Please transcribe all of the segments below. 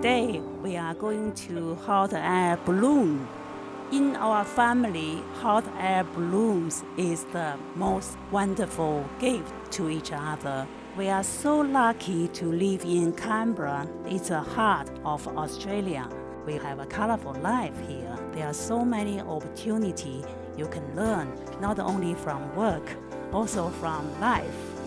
Today, we are going to hot air balloon. In our family, hot air balloons is the most wonderful gift to each other. We are so lucky to live in Canberra. It's the heart of Australia. We have a colorful life here. There are so many opportunities you can learn, not only from work, also from life.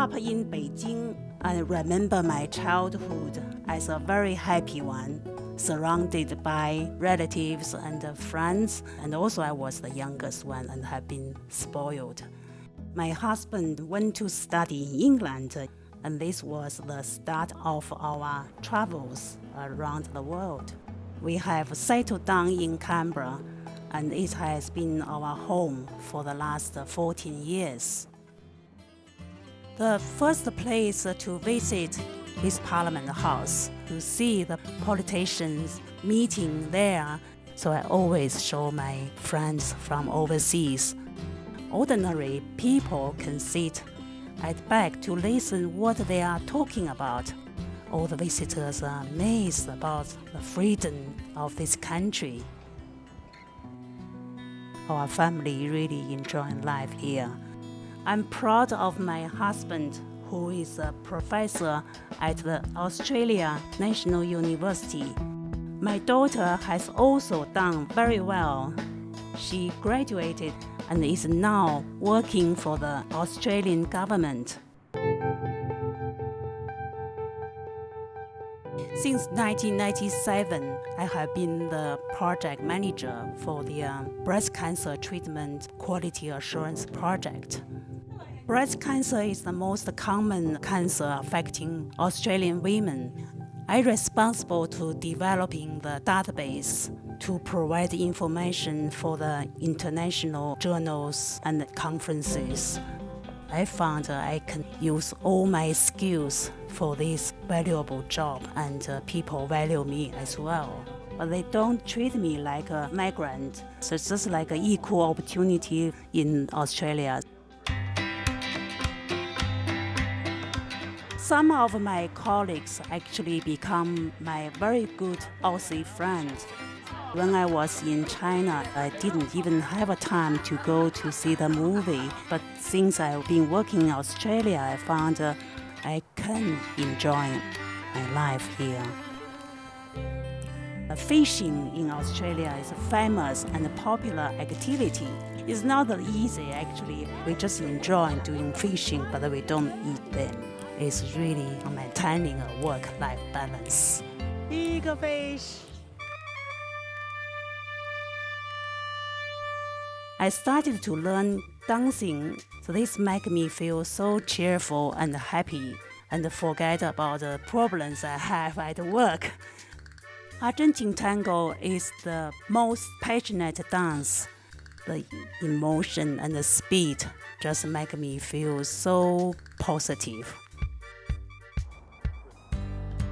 Up in Beijing, I remember my childhood as a very happy one, surrounded by relatives and friends, and also I was the youngest one and have been spoiled. My husband went to study in England, and this was the start of our travels around the world. We have settled down in Canberra, and it has been our home for the last 14 years. The first place to visit is Parliament House to see the politicians meeting there. So I always show my friends from overseas. Ordinary people can sit at back to listen what they are talking about. All the visitors are amazed about the freedom of this country. Our family really enjoying life here. I'm proud of my husband, who is a professor at the Australia National University. My daughter has also done very well. She graduated and is now working for the Australian government. Since 1997, I have been the project manager for the uh, breast cancer treatment quality assurance project. Breast cancer is the most common cancer affecting Australian women. I'm responsible to developing the database to provide information for the international journals and conferences. I found I can use all my skills for this valuable job and uh, people value me as well. But they don't treat me like a migrant. So it's just like an equal opportunity in Australia. Some of my colleagues actually become my very good Aussie friends. When I was in China, I didn't even have a time to go to see the movie. But since I've been working in Australia, I found uh, I can enjoy my life here. Fishing in Australia is a famous and popular activity. It's not that easy actually. We just enjoy doing fishing, but we don't eat them It's really maintaining a work-life balance. Big fish. I started to learn dancing, so this made me feel so cheerful and happy and forget about the problems I have at work. Argentine tango is the most passionate dance. The emotion and the speed just make me feel so positive.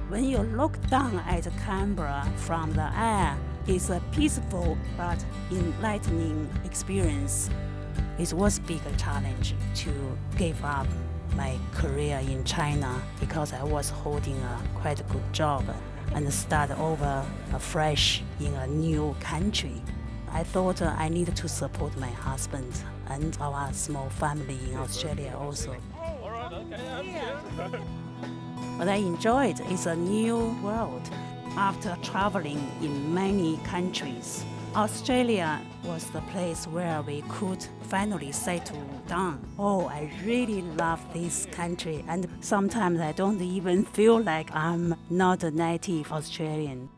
When you look down at Canberra from the air, it's a peaceful but enlightening experience. It was a big challenge to give up my career in China because I was holding a quite good job and start over afresh in a new country. I thought I needed to support my husband and our small family in Australia also. What I enjoyed is a new world. After traveling in many countries, Australia was the place where we could finally settle down. Oh, I really love this country and sometimes I don't even feel like I'm not a native Australian.